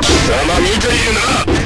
貴様見ているな。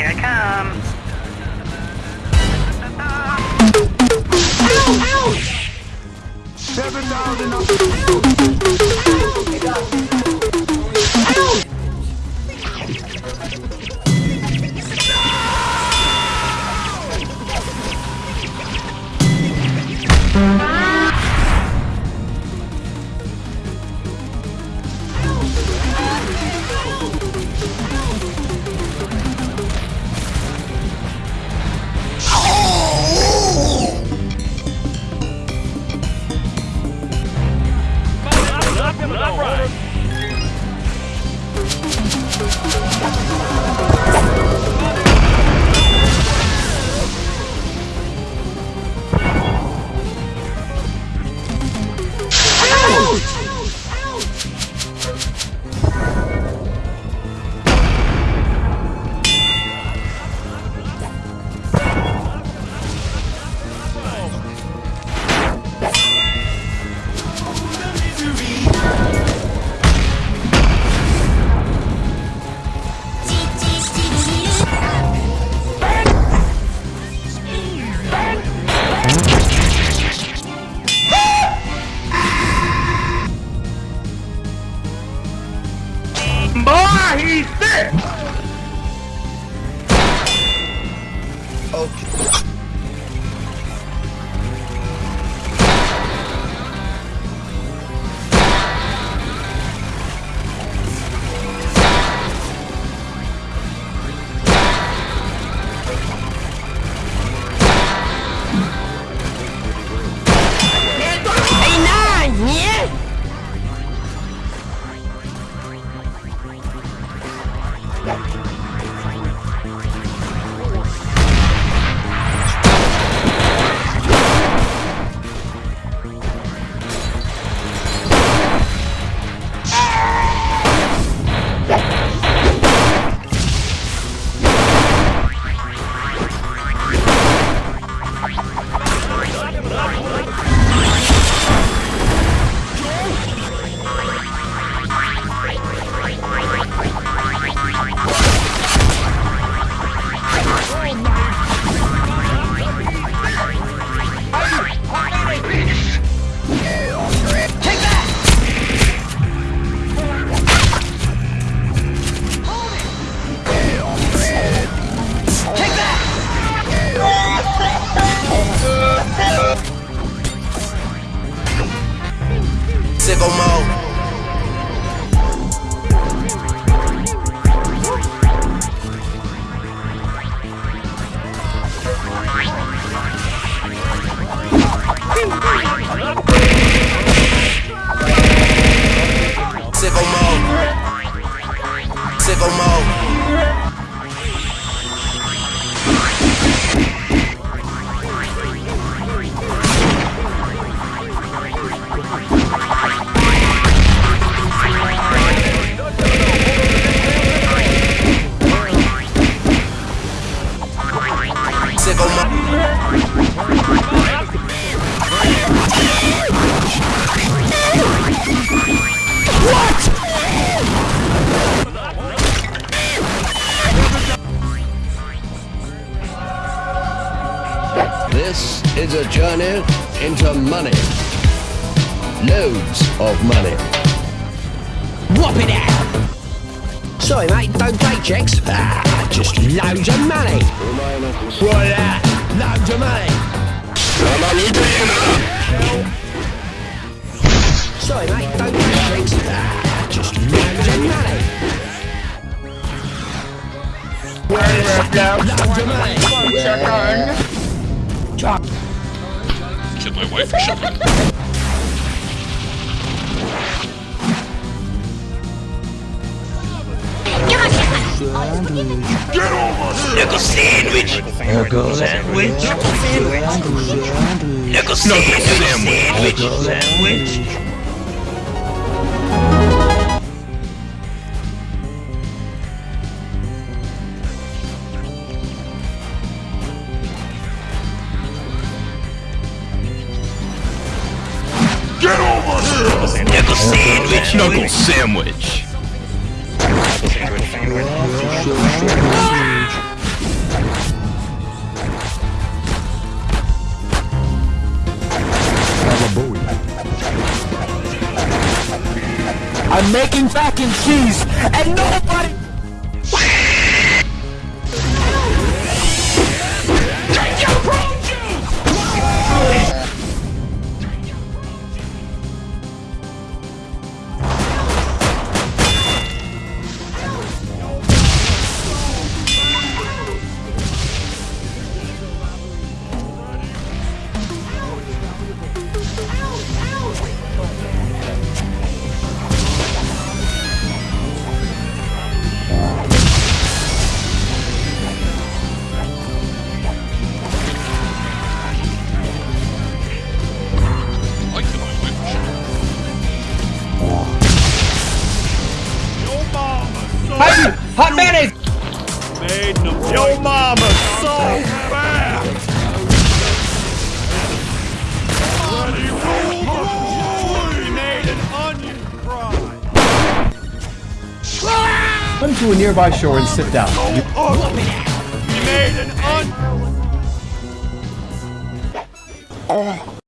Here I come. Ow, ow! Seven thousand. Ow! ow. sicko mode. Money into money. Loads of money. Whop it out! Sorry, mate, don't take checks. Ah, just loads of money. Right that, loads of money. Sorry, mate, don't take checks. Ah, just loads of money. Loads of money. Killed my wife for shotgun. Knuckle sandwich. Knuckle sandwich. Knuckle sandwich. Knuckle sandwich. Get Knuckle sandwich. Knuckle sandwich. I'm making mac and cheese, and nobody. Hot, hot mayonnaise! Yo mama so fat! Bloody We made an onion fry! Run to a nearby shore and sit down. We made an onion... Oh, uh,